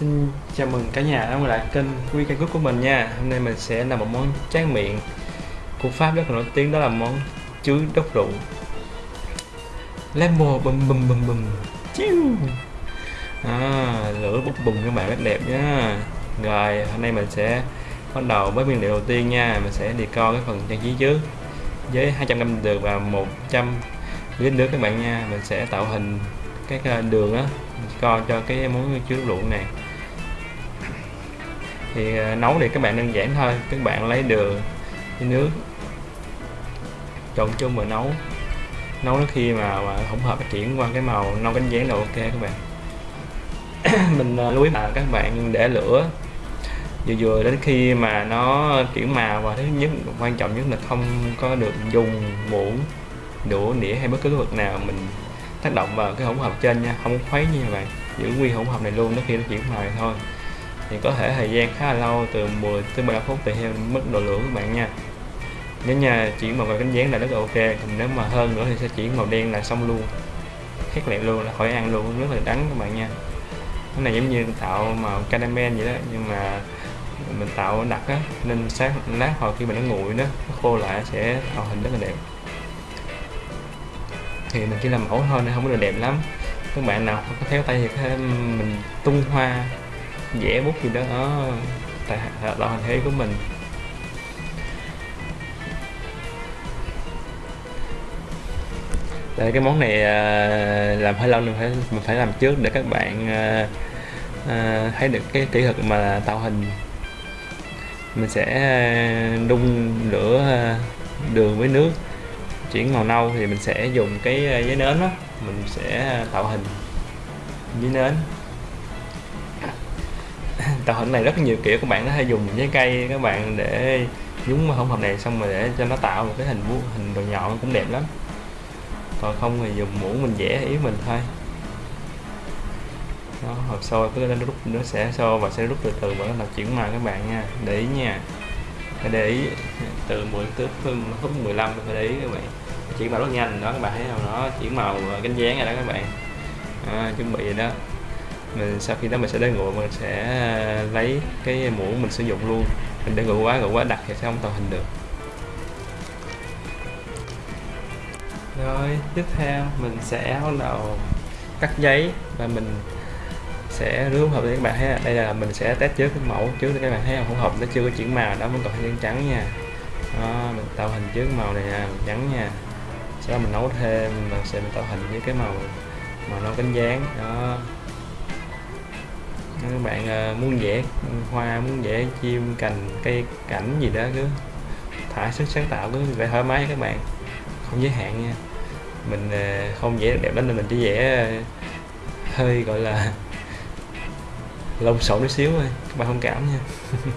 Xin chào mừng cả nhà đã quay lại kênh Quy Cây Cúc của mình nha. Hôm nay mình sẽ làm một món tráng miệng của Pháp rất là nổi tiếng đó là món chuối đốc rượu. Lemon bùm bùm bùm bùm. Chiu. À, Lửa bốc bùng các bạn rất đẹp nhá. Rồi hôm nay mình sẽ bắt đầu với nguyên liệu đầu tiên nha. Mình sẽ đi co cái phần trang trí trước Với 200g đường và 100 lít nước các bạn nha. Mình sẽ tạo hình cái ờ, đường á. Co cho cái món chuối đốc rượu này thì ờ, nấu thì các bạn đơn giản thôi. Các bạn lấy đường với nước trộn chung và nấu. Nấu đến khi mà, mà hỗn hợp chuyển qua cái màu nâu cánh gián là ok các bạn. Mình ờ, lưu ý là các bạn để lửa. Vừa vừa đến khi mà nó chuyển màu và thứ nhất quan trọng nhất là không có được dùng muỗng đũa nĩa hay bất cứ vật nào mình tác động vào cái hỗn hợp trên nha. Không khuấy nha các bạn. Giữ nguyên hỗn hợp này luôn nó khi nó chuyển màu thôi thì có thể thời gian khá là lâu, từ 10 tới 15 phút tùy theo mức độ lửa các bạn nha. Nếu nha, chuyển màu vàng cánh dán là rất là ok, còn nếu mà hơn nữa thì sẽ chuyển màu đen là xong luôn. Khét lẹm luôn, là khỏi ăn luôn, rất là đắng các bạn nha. Cái này giống như tạo màu caramel vậy đó, nhưng mà mình tạo đặc á, nên sáng, lát hồi khi mình nó nguội đó, nó khô lại sẽ tạo hình rất là đẹp. Thì mình chỉ làm mẫu thôi nên không có được đẹp lắm. Các bạn nào có khéo tay thì mình tung hoa vẽ bút gì đó. Ở tại tạo hình thế của mình. Đây, cái món này à, làm hơi lâu nên phải mình phải làm trước để các bạn à, à, thấy được cái kỹ thuật mà tạo hình. Mình sẽ đun lửa đường với nước, chuyển màu nâu thì mình sẽ dùng cái giấy nến đó. Mình sẽ tạo hình với nến. tạo hình này rất nhiều kiểu các bạn có thể dùng trái cây các bạn để nhúng hỗn hợp này xong rồi để cho nó tạo một cái hình vuông hình đồ nhọn cũng đẹp lắm. Còn không thì dùng muỗng mình vẽ ý mình thôi. Đó hộp sôi cứ nó rút nó sẽ sôi và sẽ rút từ từ và nó chuyển màu các bạn nha. Để ý nha. Phải để ý từ 10 tới phút 15 phải để ý các bạn. Chuyển màu rất nhanh đó các bạn thấy không? Nó chuyển màu ờ, cánh dáng rồi đó các bạn. À, chuẩn bị rồi đó mình sau khi đó mình sẽ để nguội mình sẽ à, lấy cái muỗng mình sử dụng luôn. Mình để nguội quá nguội quá đặc thì sẽ không tạo hình được. Rồi tiếp theo mình sẽ bắt đầu cắt giấy và mình sẽ rưới hỗn hợp để các bạn thấy đây là mình sẽ test trước cái mẫu trước để các bạn thấy hỗn hợp nó chưa có chuyển màu đó vẫn còn hơi trắng nha. Đó, mình tạo hình trước màu này là trắng nha. Sau đó mình nấu thêm mình sẽ mình tạo hình với cái màu màu nâu cánh dáng đó các bạn ờ, muốn vẽ hoa, muốn vẽ chim, cành, cây cảnh gì đó cứ thả sức sáng tạo cứ vẽ thoải mái các bạn. Không giới hạn nha. Mình ờ, không vẽ đẹp lắm nên mình chỉ vẽ ờ, hơi, gọi là lông xộn chút xíu thôi, các bạn không cảm nha.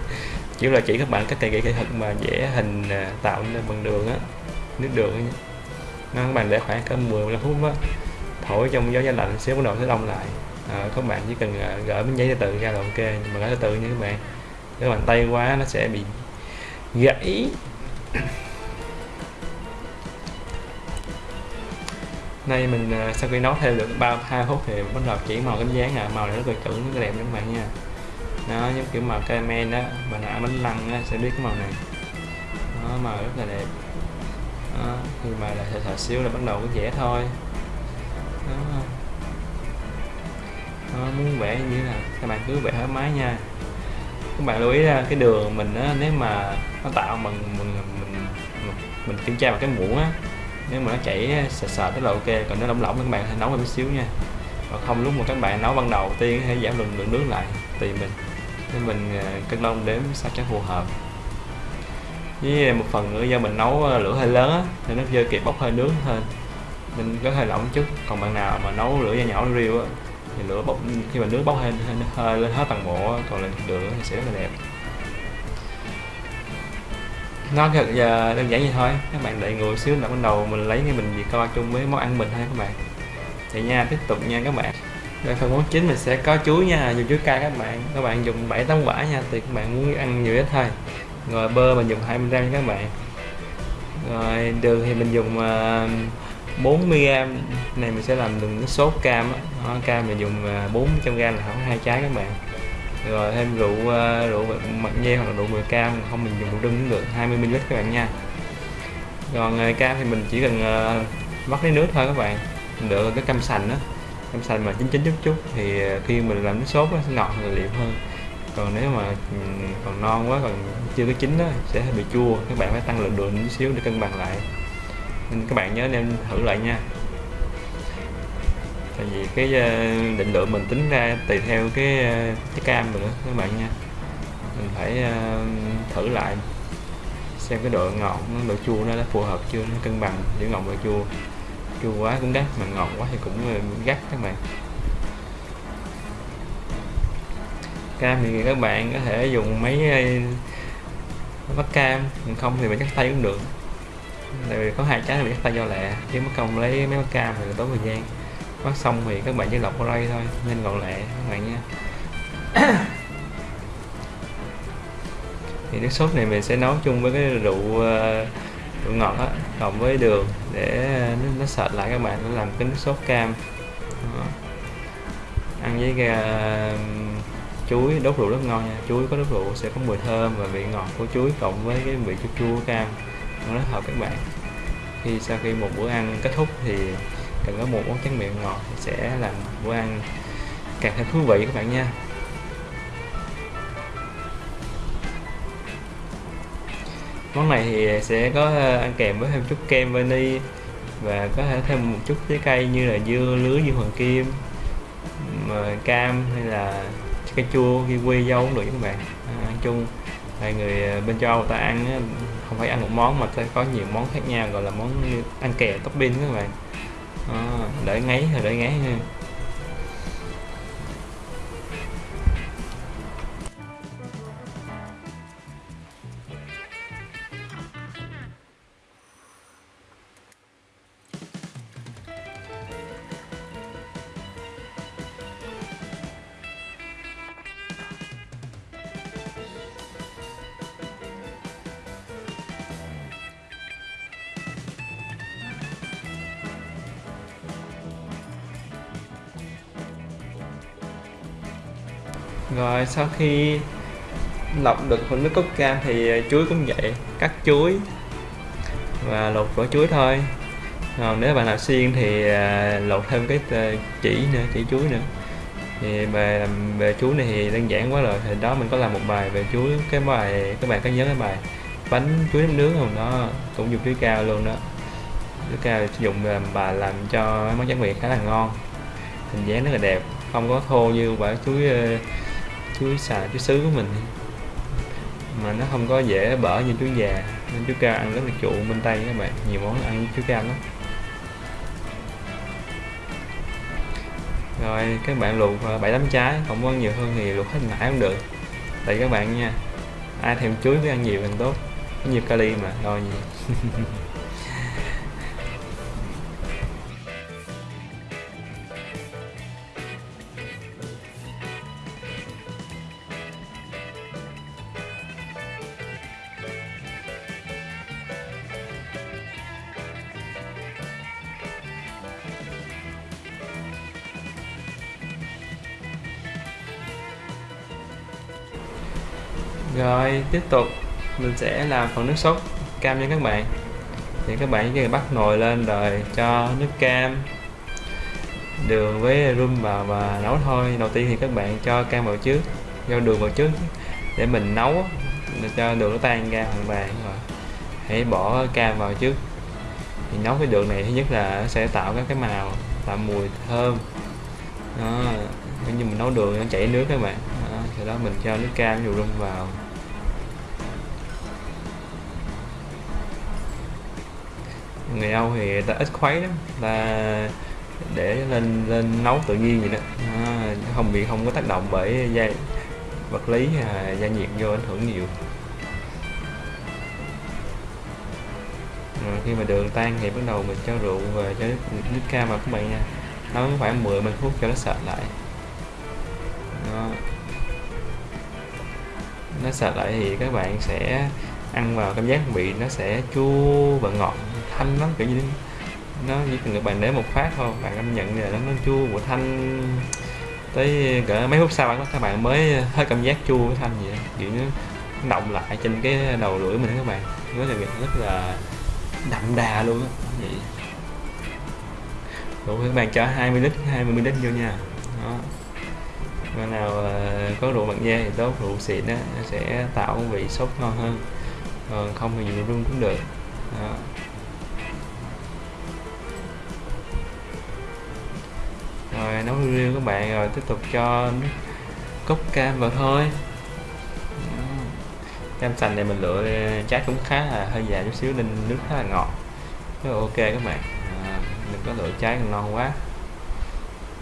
Chỉ là chỉ các bạn cách cây kỹ thuật mà vẽ hình tạo nên bằng đường á, nước đường á các bạn để khoảng cỡ 10 15 phút á, thổi trong gió gió lạnh xíu bắt đầu sẽ đông lại. Ờ, à, các bạn chỉ cần ờ, gửi gỡ miếng giấy từ từ ra là ok. Nhưng mà gỡ từ từ các bạn. Nếu bàn tay quá nó sẽ bị gãy. Nay mình ờ, sau khi nấu thêm được ba hai phút thì bắt đầu chỉ màu cánh dáng à màu này rất là chuẩn rất là đẹp các bạn nha. Nó giống kiểu màu caramel đó mà nã bánh lăng đó, sẽ biết cái màu này. Nó màu rất là đẹp. Đó, khi mà là thật xíu là bắt đầu cái vẽ thôi. Đó đó, muốn vẽ như thế nào? Các bạn cứ vẽ thoải mái nha. Các bạn lưu ý ra cái đường mình á, nếu mà nó tạo bằng mình mình mình kiểm tra bằng cái muỗng á nếu mà nó chảy sệt sệt tức là ok. Còn nếu lỏng lỏng các bạn hãy nấu một xíu nha. Và không lúc mà các bạn nấu ban đầu tiên hãy giảm lượng lượng nước lại tùy mình. Nên mình à, cân đong đếm sao cho phù hợp. Với một phần nữa do mình nấu à, lửa hơi lớn á nên nó chưa kịp bốc hơi nước hơn mình có hơi lỏng chút. Còn bạn nào mà nấu lửa nhỏ nhỏ riêu á thì lửa bốc khi mà nước bốc hơi, hơi lên hết toàn bộ còn lên lửa thì sẽ rất là đẹp. Nó thật giờ đơn giản vậy thôi. Các bạn đợi ngồi xíu là bắt đầu mình lấy cái bình gì coi chung với món ăn mình thôi các bạn. Thì nha tiếp tục nha các bạn. Đây phần món chính mình sẽ có chuối nha dùng chuối cay các bạn. Các bạn dùng 7 tấm quả nha thì các bạn muốn ăn nhiều ít thôi. Rồi bơ mình dùng 20 gram nha các bạn. Rồi đường thì mình dùng uh, 40g này mình sẽ làm đường sốt cam á. Cam mình dùng à, 400g là khoảng hai trái các bạn. Rồi thêm rượu à, rượu mật nghe hoặc là rượu mười cam. Không, mình dùng rượu đưng cũng được 20 ml các bạn nha. Còn à, cam thì mình chỉ cần vắt lấy nước thôi các bạn. Được cái cam sành đó cam sành mà chín chín chút chút thì khi mình làm nước sốt nó sẽ ngọt và liệu hơn. Còn nếu mà ừ, còn non quá, còn chưa có chín đó sẽ bị chua. Các bạn phải tăng lượng đường chút xíu để cân bằng lại nên các bạn nhớ nên thử lại nha. Tại vì cái ờ, định lượng mình tính ra tùy theo cái ờ, cái cam nữa các bạn nha. Mình phải ờ, thử lại, xem cái độ ngọt, độ chua nó đã phù hợp chưa, nó cân bằng giữa ngọt và chua. Chua quá cũng gắt mà ngọt quá thì cũng gắt các bạn. Cam thì các bạn có thể dùng mấy bắt cam không thì mình chắc tay cũng được tại vì có hai trái bị mình tay do lẹ. Chứ mất công lấy mấy vắt cam thì tốn thời gian. Bắt xong thì các bạn chỉ lọc qua đây thôi nên gọn lẹ các bạn nha. Thì nước sốt này mình sẽ nấu chung với cái rượu ờ, rượu ngọt á cộng với đường để nó, nó sệt lại các bạn nó làm cái nước sốt cam. Đó. ăn với cái, uh, chuối đốt rượu rất ngon nha. Chuối có đốt rượu sẽ có mùi thơm và vị ngọt của chuối cộng với cái vị chua chua cam nó rất hợp các bạn khi sau khi một bữa ăn kết thúc thì cần có một món tráng miệng ngọt sẽ làm bữa ăn càng thêm thú vị các bạn nha. Món này thì sẽ có ờ, ăn kèm với thêm chút kem vani và có thể thêm một chút trái cây như là dưa lưới dưa hoàng kim ờ, cam hay là cây chua kiwi dâu cũng được các bạn. À, ăn chung hai người ờ, bên châu Âu ta ăn không phải ăn một món mà ta có nhiều món khác nhau gọi là món ăn kèo topping các bạn. À, đợi ngáy rồi đợi ngáy ha. Rồi, sau khi lọc được phần nước cốt cam thì ờ, chuối cũng vậy, cắt chuối và lột vỏ chuối thôi. Còn nếu bạn nào xiên thì ờ, lột thêm cái ờ, chỉ nữa, chỉ chuối nữa. Thì về về chuối này thì đơn giản quá rồi, thì đó mình có làm một bài về chuối, cái bài, các bạn có nhớ cái bài bánh chuối nước nướng không? Đó, cũng dùng chuối cao luôn đó. Chuối cao dùng làm bà làm cho món tráng miệng khá là ngon, hình dáng rất là đẹp, không có thô như quả chuối chuối xài chuối sứ của mình. Mà nó không có dễ bở như chuối già, nên chuối cao ăn rất là trụ bên tây các bạn, nhiều món ăn chuối cao lắm. Rồi, các bạn luộc à, bảy tám trái, không có nhiều hơn thì luộc hết mãi cũng được. Tại các bạn nha, ai thèm chuối với ăn nhiều càng tốt. Có nhiều kali mà lo gì rồi, tiếp tục. Mình sẽ làm phần nước sốt, cam cho các bạn. Thì các bạn chỉ cần bắt nồi lên rồi cho nước cam, đường với rum vào và nấu thôi. Đầu tiên thì các bạn cho cam vào trước, cho đường vào trước để mình nấu. Để cho đường nó tan ra hoàn toàn rồi hãy bỏ cam vào trước. Thì nấu cái đường này thứ nhất là sẽ tạo các cái màu, tạo mùi thơm. Đó như mình nấu đường nó chảy nước các bạn sau đó mình cho nước cam nhiều rum vào. Người Âu thì ta ít khuấy lắm ta để lên lên nấu tự nhiên vậy đó. À, không bị không có tác động bởi gia vật lý à, gia nhiệt vô ảnh hưởng nhiều. Rồi khi mà đường tan thì bắt đầu mình cho rượu và cho nước, nước cam vào các bạn nha. Nấu khoảng 10 15 phút cho nó sệt lại. Đó nó sạch lại thì các bạn sẽ ăn vào cảm giác vị nó sẽ chua và ngọt thanh lắm kiểu như nó chỉ cần các bạn để một phát thôi bạn cảm nhận là nó, nó chua và thanh tới cỡ mấy phút sau các bạn mới hết cảm giác chua với thanh vậy kiểu nó động lại trên cái đầu lưỡi mình các bạn. Rất là rất là đậm đà luôn á vậy. Đủ các bạn cho 20 lít 20 ml vô nha. Đó. Bạn nào ờ, có rượu bằng da thì tốt rượu xịn á nó sẽ tạo vị sốt ngon hơn. Còn không thì rượu rung cũng được. Đó. rồi nấu riêu các bạn rồi tiếp tục cho cốc cam vào thôi. Cam sành này mình lựa trái cũng khá là hơi già chút xíu nên nước khá là ngọt. Rất là ok các bạn. À, đừng có lựa trái non quá.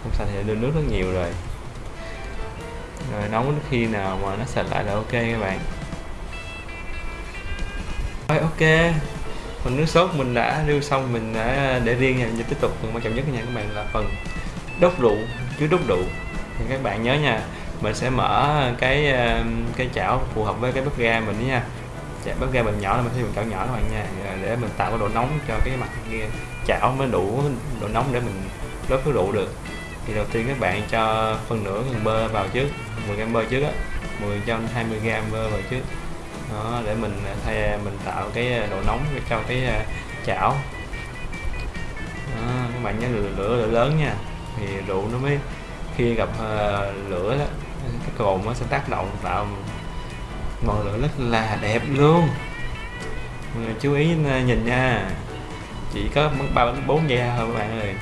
Cam sành thì đưa nước rất nhiều rồi rồi nấu đến khi nào mà nó sạch lại là ok các bạn. Rồi ok. Phần nước sốt mình đã lưu xong, mình đã để riêng nha. Mình tiếp tục, phần quan trọng nhất nha các bạn, là phần đốt rượu, chứa đốt rượu. Thì các bạn nhớ nha, mình sẽ mở cái um, cái chảo phù hợp với cái bếp ga mình nha. Bếp ga mình nhỏ là mình sử dụng chảo nhỏ các bạn nha. Để mình tạo cái độ nóng cho cái mặt kia. Chảo mới đủ độ nóng để mình đốt cái rượu được thì đầu tiên các bạn cho phân nửa gần bơ vào trước 10 gram bơ trước á 10 cho 20 gram bơ vào trước. Đó để mình à, thay à, mình tạo cái à, độ nóng cho cái chảo. Đó, các bạn nhớ lửa, lửa, lửa lớn nha. Thì rượu nó mới khi gặp uh, lửa đó cái cồn nó sẽ tác động tạo ngọn lửa rất là đẹp luôn. Chú ý nhìn nha. Chỉ có ba bốn giây thôi các bạn ơi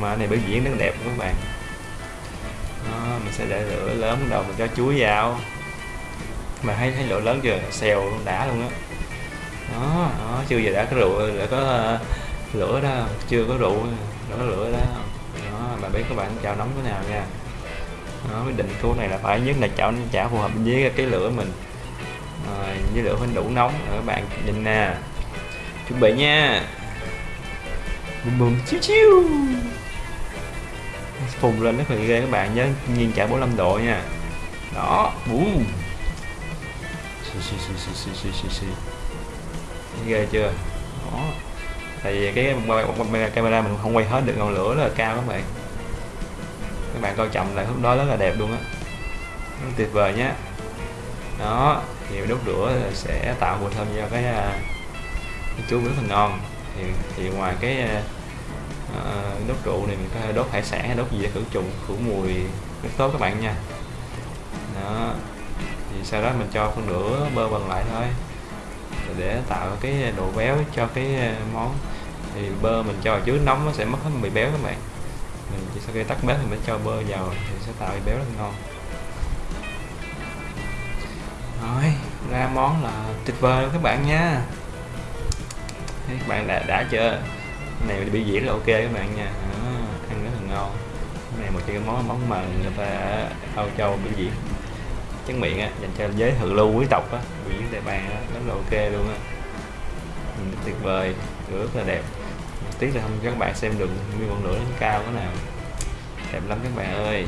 mà này biểu diễn rất đẹp các bạn. Đó, mình sẽ để lửa lớn bắt đầu mình cho chuối vào. Mà thấy thấy lửa lớn chưa? Xèo luôn đã luôn á. Đó. đó, đó chưa giờ đã có rượu đã có uh, lửa đó. Chưa có rượu đã có lửa đó. Đó mà biết các bạn chào nóng thế nào nha. Đó, cái định cứu này là phải nhất là chảo chảo phù hợp với cái lửa mình. Rồi với lửa phải đủ nóng. Ở các bạn nhìn nè. Chuẩn bị nha. Bùm bùm chiu chiu phùng lên rất là ghê các bạn nhớ nghiêng chảo 45 độ nha. Đó bùm. Ghê chưa? Đó. Tại vì cái camera mình không quay hết được ngọn lửa rất là cao các bạn. Các bạn coi chậm lại lúc đó rất là đẹp luôn á. Rất tuyệt vời nhé đó thì đốt lửa sẽ tạo mùi thơm cho cái, à, cái chú rất là ngon. Thì, thì ngoài cái à, Ờ, đốt rượu này mình có thể đốt hải sản hay đốt gì để khử trùng, khử mùi, rất tốt các bạn nha. Đó, thì sau đó mình cho phân nửa bơ bằng lại thôi. Để tạo cái độ béo cho cái ờ, món. Thì bơ mình cho trước nóng nó sẽ mất hết bị béo các bạn. Mình chỉ sau khi tắt bếp thì mới cho bơ vào thì sẽ tạo bị béo rất ngon. Rồi, ra món là tuyệt vời các bạn nha. Các bạn đã đã chưa? Này bị diễn là ok các bạn nha. À, ăn rất là ngon. Cái này một trong cái món món mà người ta ở Âu Châu biểu diễn. Tráng miệng á dành cho giới thượng lưu quý tộc á biểu diễn tại bàn á rất là ok luôn á. Tuyệt vời rất là đẹp. Tiếc là không các bạn xem được nguyên ngọn lửa lên cao cái nào. Đẹp lắm các bạn ơi.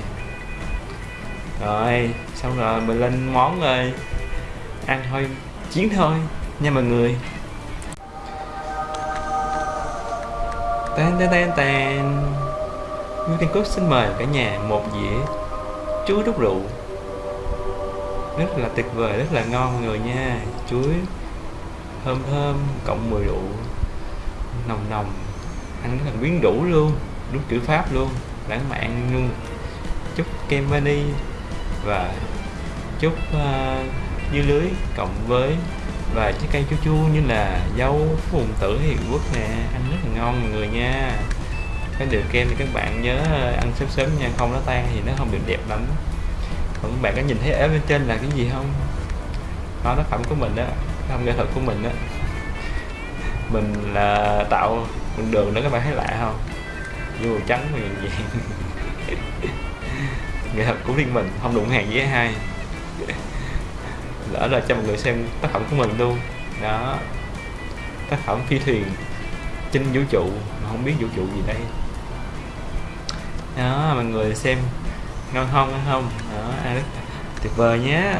Rồi xong rồi mình lên món rồi. Ăn thôi chiến thôi nha mọi người. Tan tan tan tan. Nguyễn Thiên Cúc xin mời cả nhà một dĩa chuối đúc rượu. Rất là tuyệt vời rất là ngon người nha. Chuối thơm thơm cộng mùi rượu nồng nồng. Ăn rất là quyến rũ luôn đúng chữ pháp luôn. Lãng mạn luôn. Chút kem vani và chút uh, ờ, dưa lưới cộng với và trái cây chua chua như là dâu phùng tử hiệu quốc nè. Ăn rất là ngon mọi người nha. Cái đường kem thì các bạn nhớ ờ, ăn sớm sớm nha, không nó tan thì nó không được đẹp lắm. Còn các bạn có nhìn thấy ở bên trên là cái gì không? Đó nó phẩm của mình đó không nghệ thuật của mình đó mình là tạo đường đó các bạn thấy lạ không? Vô trắng và vàng nghệ thuật của riêng mình, không đụng hàng với hai lỡ là cho mọi người xem tác phẩm của mình luôn. Đó. Tác phẩm phi thuyền trên vũ trụ. Mà không biết vũ trụ gì đây. Đó mọi người xem ngon không ngon không? Đó ăn rất tuyệt vời nhé.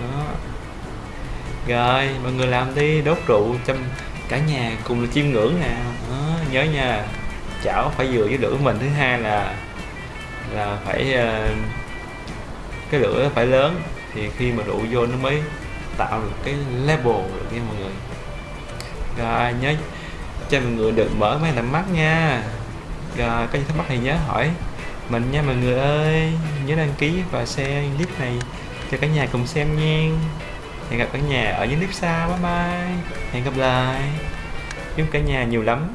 Đó. Rồi mọi người làm đi đốt rượu trong cả nhà cùng là chiêm ngưỡng nè. Đó, nhớ nha. Chảo phải vừa với lửa mình thứ hai là là phải uh, cái lửa phải lớn thì khi mà đổ vô nó mới tạo được cái level được nha mọi người. Rồi, nhớ cho mọi người được mở máy làm mắt nha. Rồi, có gì thắc mắc thì nhớ hỏi mình nha mọi người ơi. Nhớ đăng ký và share clip này cho cả nhà cùng xem nha. Hẹn gặp cả nhà ở những clip sau, bye bye. Hẹn gặp lại. Chúc cả nhà nhiều lắm.